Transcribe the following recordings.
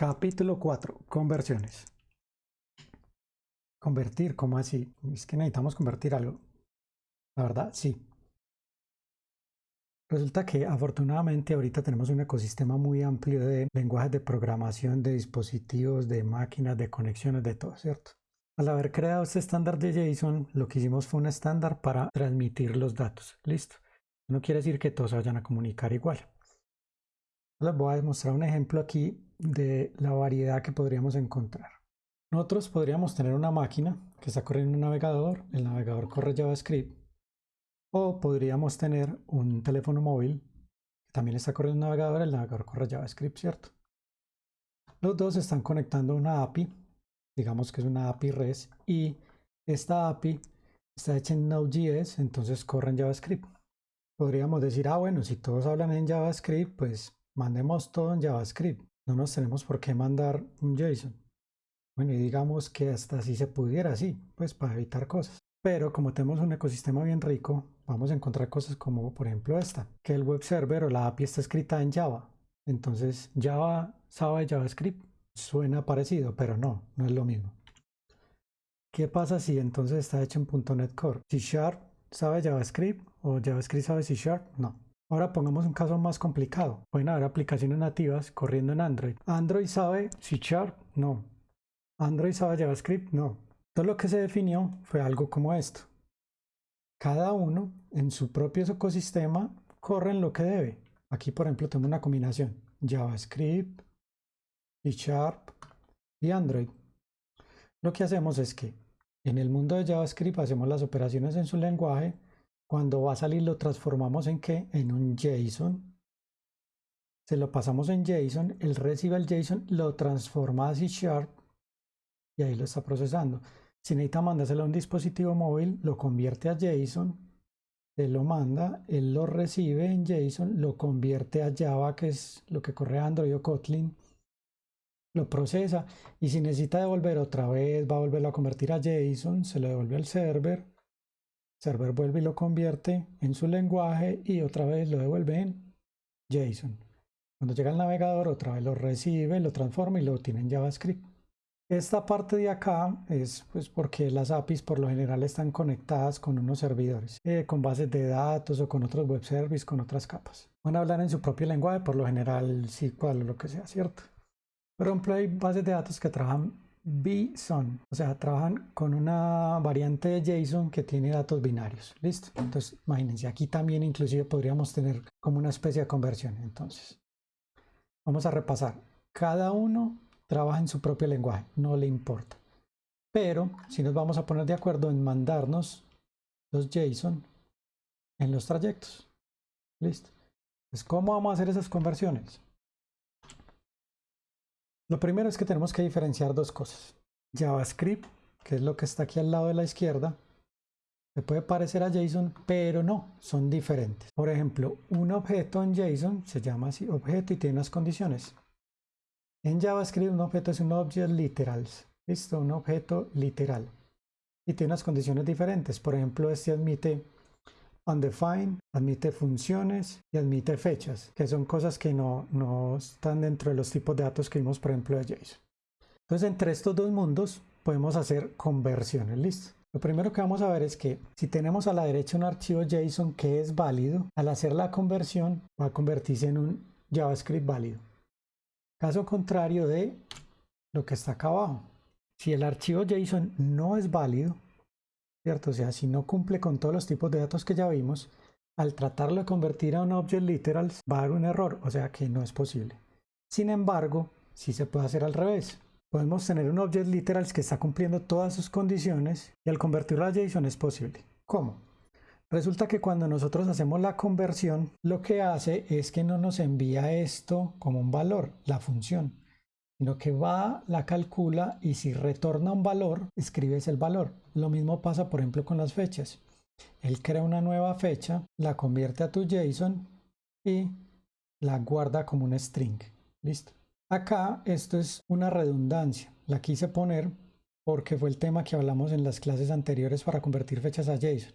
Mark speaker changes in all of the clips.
Speaker 1: Capítulo 4. Conversiones. Convertir, ¿cómo así? Es que necesitamos convertir algo. La verdad, sí. Resulta que afortunadamente ahorita tenemos un ecosistema muy amplio de lenguajes de programación, de dispositivos, de máquinas, de conexiones, de todo, ¿cierto? Al haber creado este estándar de JSON, lo que hicimos fue un estándar para transmitir los datos. Listo. No quiere decir que todos vayan a comunicar igual. Les voy a demostrar un ejemplo aquí de la variedad que podríamos encontrar. Nosotros podríamos tener una máquina que está corriendo un navegador, el navegador corre JavaScript, o podríamos tener un teléfono móvil que también está corriendo un navegador, el navegador corre JavaScript, ¿cierto? Los dos están conectando una API, digamos que es una API REST, y esta API está hecha en Node.js, entonces corre en JavaScript. Podríamos decir, ah, bueno, si todos hablan en JavaScript, pues mandemos todo en JavaScript no nos tenemos por qué mandar un JSON. Bueno, y digamos que hasta así se pudiera, sí, pues para evitar cosas. Pero como tenemos un ecosistema bien rico, vamos a encontrar cosas como por ejemplo esta, que el web server o la API está escrita en Java. Entonces Java sabe JavaScript. Suena parecido, pero no, no es lo mismo. ¿Qué pasa si entonces está hecho en .NET Core? C Sharp sabe JavaScript o JavaScript sabe C Sharp? No. Ahora pongamos un caso más complicado. Pueden haber aplicaciones nativas corriendo en Android. ¿Android sabe C Sharp? No. ¿Android sabe JavaScript? No. Todo lo que se definió fue algo como esto. Cada uno en su propio ecosistema corre en lo que debe. Aquí, por ejemplo, tengo una combinación. JavaScript, C Sharp y Android. Lo que hacemos es que en el mundo de JavaScript hacemos las operaciones en su lenguaje cuando va a salir lo transformamos en qué? En un JSON. Se lo pasamos en JSON, él recibe el JSON, lo transforma a C Sharp y ahí lo está procesando. Si necesita mandárselo a un dispositivo móvil, lo convierte a JSON, él lo manda, él lo recibe en JSON, lo convierte a Java, que es lo que corre Android o Kotlin, lo procesa y si necesita devolver otra vez, va a volverlo a convertir a JSON, se lo devuelve al server server vuelve y lo convierte en su lenguaje y otra vez lo devuelve en JSON. Cuando llega al navegador, otra vez lo recibe, lo transforma y lo tiene en JavaScript. Esta parte de acá es pues porque las APIs por lo general están conectadas con unos servidores, eh, con bases de datos o con otros web services, con otras capas. Van a hablar en su propio lenguaje, por lo general SQL o lo que sea, ¿cierto? Por ejemplo, hay bases de datos que trabajan BSON, o sea, trabajan con una variante de JSON que tiene datos binarios. ¿Listo? Entonces, imagínense, aquí también inclusive podríamos tener como una especie de conversión. Entonces, vamos a repasar. Cada uno trabaja en su propio lenguaje, no le importa. Pero si nos vamos a poner de acuerdo en mandarnos los JSON en los trayectos. ¿Listo? Pues, ¿cómo vamos a hacer esas conversiones? Lo primero es que tenemos que diferenciar dos cosas. JavaScript, que es lo que está aquí al lado de la izquierda, se puede parecer a JSON, pero no, son diferentes. Por ejemplo, un objeto en JSON se llama así objeto y tiene unas condiciones. En JavaScript un objeto es un object literal, ¿listo? Un objeto literal. Y tiene unas condiciones diferentes. Por ejemplo, este admite undefined, admite funciones y admite fechas, que son cosas que no, no están dentro de los tipos de datos que vimos, por ejemplo, de JSON. Entonces, entre estos dos mundos podemos hacer conversiones, ¿listo? Lo primero que vamos a ver es que si tenemos a la derecha un archivo JSON que es válido, al hacer la conversión va a convertirse en un JavaScript válido. Caso contrario de lo que está acá abajo. Si el archivo JSON no es válido, ¿cierto? O sea, si no cumple con todos los tipos de datos que ya vimos, al tratarlo de convertir a un object literal va a dar un error, o sea que no es posible. Sin embargo, sí se puede hacer al revés. Podemos tener un object literal que está cumpliendo todas sus condiciones y al convertirlo a JSON es posible. ¿Cómo? Resulta que cuando nosotros hacemos la conversión, lo que hace es que no nos envía esto como un valor, la función, sino que va, la calcula y si retorna un valor, escribes el valor. Lo mismo pasa, por ejemplo, con las fechas. Él crea una nueva fecha, la convierte a tu JSON y la guarda como un string. Listo. Acá esto es una redundancia. La quise poner porque fue el tema que hablamos en las clases anteriores para convertir fechas a JSON.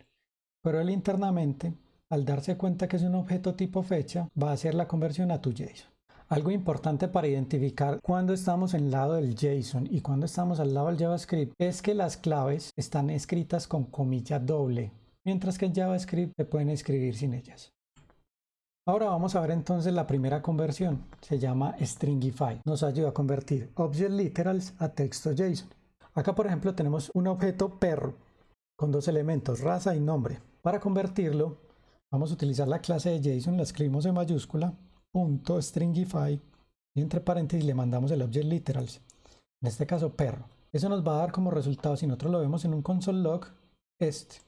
Speaker 1: Pero él internamente, al darse cuenta que es un objeto tipo fecha, va a hacer la conversión a tu JSON. Algo importante para identificar cuando estamos en lado del JSON y cuando estamos al lado del JavaScript es que las claves están escritas con comilla doble, mientras que en JavaScript se pueden escribir sin ellas. Ahora vamos a ver entonces la primera conversión, se llama Stringify. Nos ayuda a convertir Object Literals a texto JSON. Acá por ejemplo tenemos un objeto perro con dos elementos, raza y nombre. Para convertirlo vamos a utilizar la clase de JSON, la escribimos en mayúscula punto stringify y entre paréntesis le mandamos el object literals, en este caso perro. Eso nos va a dar como resultado, si nosotros lo vemos en un console log, este.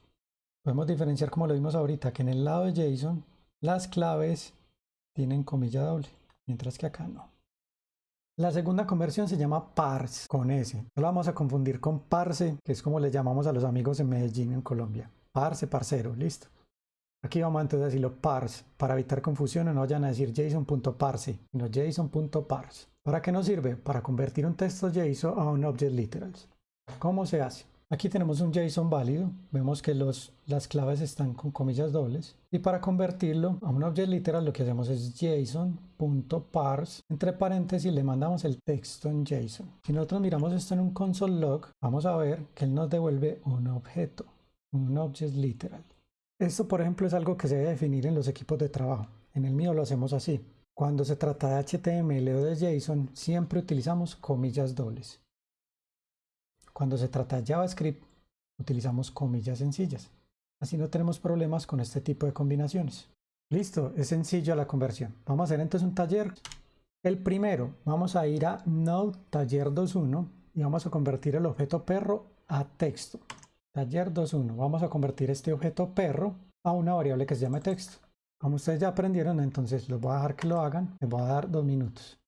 Speaker 1: Podemos diferenciar como lo vimos ahorita, que en el lado de JSON las claves tienen comilla doble, mientras que acá no. La segunda conversión se llama parse con S. No lo vamos a confundir con parse, que es como le llamamos a los amigos en Medellín, en Colombia. Parse, parcero, listo. Aquí vamos entonces a decirlo parse, para evitar confusión no vayan a decir json.parse, sino json.parse. ¿Para qué nos sirve? Para convertir un texto JSON a un object literals. ¿Cómo se hace? Aquí tenemos un JSON válido, vemos que los, las claves están con comillas dobles y para convertirlo a un object literal lo que hacemos es json.parse, entre paréntesis le mandamos el texto en JSON. Si nosotros miramos esto en un console log, vamos a ver que él nos devuelve un objeto, un object literal. Esto, por ejemplo, es algo que se debe definir en los equipos de trabajo. En el mío lo hacemos así. Cuando se trata de HTML o de JSON, siempre utilizamos comillas dobles. Cuando se trata de JavaScript, utilizamos comillas sencillas. Así no tenemos problemas con este tipo de combinaciones. Listo, es sencillo la conversión. Vamos a hacer entonces un taller. El primero, vamos a ir a Node taller 2.1 y vamos a convertir el objeto perro a texto. Taller 2.1. Vamos a convertir este objeto perro a una variable que se llame texto. Como ustedes ya aprendieron, entonces los voy a dejar que lo hagan. Les voy a dar dos minutos.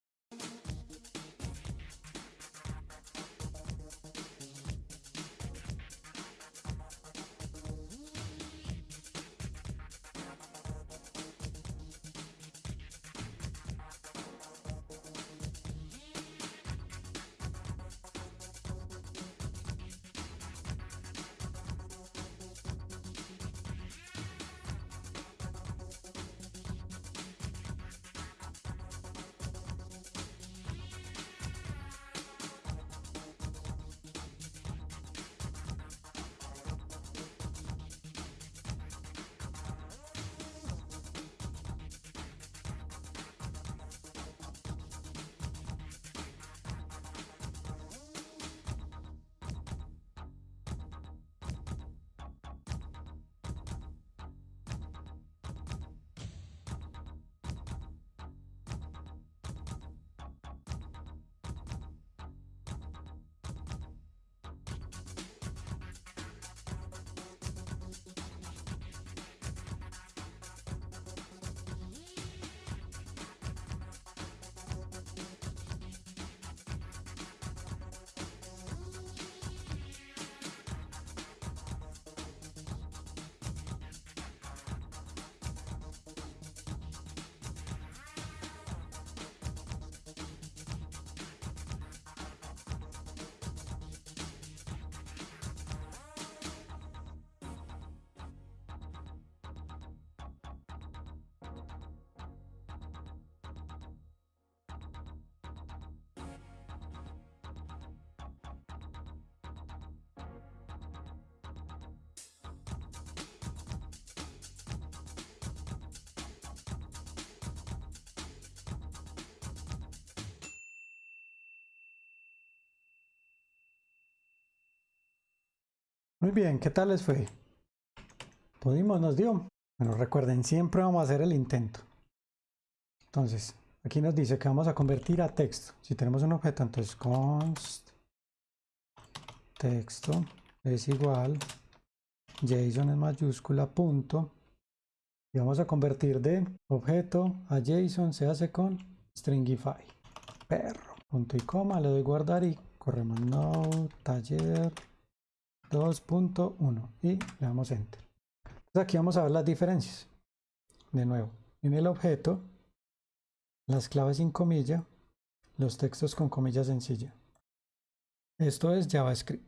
Speaker 1: Muy bien, ¿qué tal les fue? Pudimos, nos dio. Bueno, recuerden, siempre vamos a hacer el intento. Entonces, aquí nos dice que vamos a convertir a texto. Si tenemos un objeto, entonces const texto es igual JSON en mayúscula punto y vamos a convertir de objeto a JSON se hace con stringify perro punto y coma le doy guardar y corremos no taller 2.1 y le damos enter. Entonces aquí vamos a ver las diferencias. De nuevo, en el objeto, las claves sin comilla, los textos con comilla sencilla. Esto es JavaScript.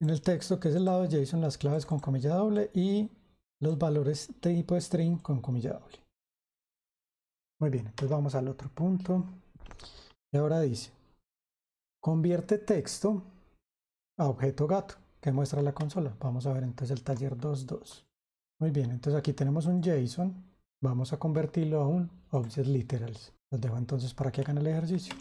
Speaker 1: En el texto, que es el lado de JSON, las claves con comilla doble y los valores tipo string con comilla doble. Muy bien, entonces vamos al otro punto. Y ahora dice, convierte texto a objeto gato que muestra la consola. Vamos a ver entonces el taller 2.2. Muy bien, entonces aquí tenemos un JSON. Vamos a convertirlo a un Object Literals. Los dejo entonces para que hagan el ejercicio.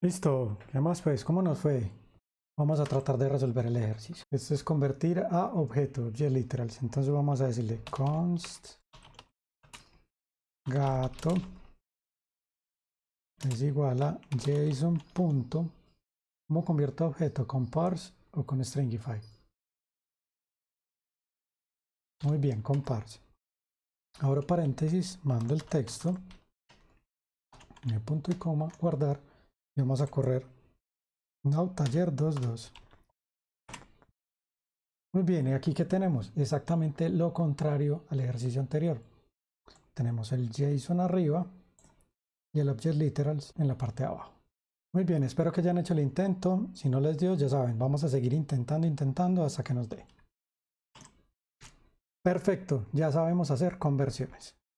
Speaker 1: Listo, ¿qué más pues? ¿Cómo nos fue? Vamos a tratar de resolver el ejercicio. Esto es convertir a objeto, object. Entonces vamos a decirle const gato es igual a json ¿Cómo convierto objeto? ¿Con parse o con stringify? Muy bien, con parse. Ahora paréntesis, mando el texto, punto y coma, guardar y vamos a correr no taller 22 muy bien y aquí que tenemos exactamente lo contrario al ejercicio anterior tenemos el JSON arriba y el Object Literals en la parte de abajo muy bien, espero que hayan hecho el intento. Si no les dio, ya saben, vamos a seguir intentando, intentando hasta que nos dé. Perfecto, ya sabemos hacer conversiones.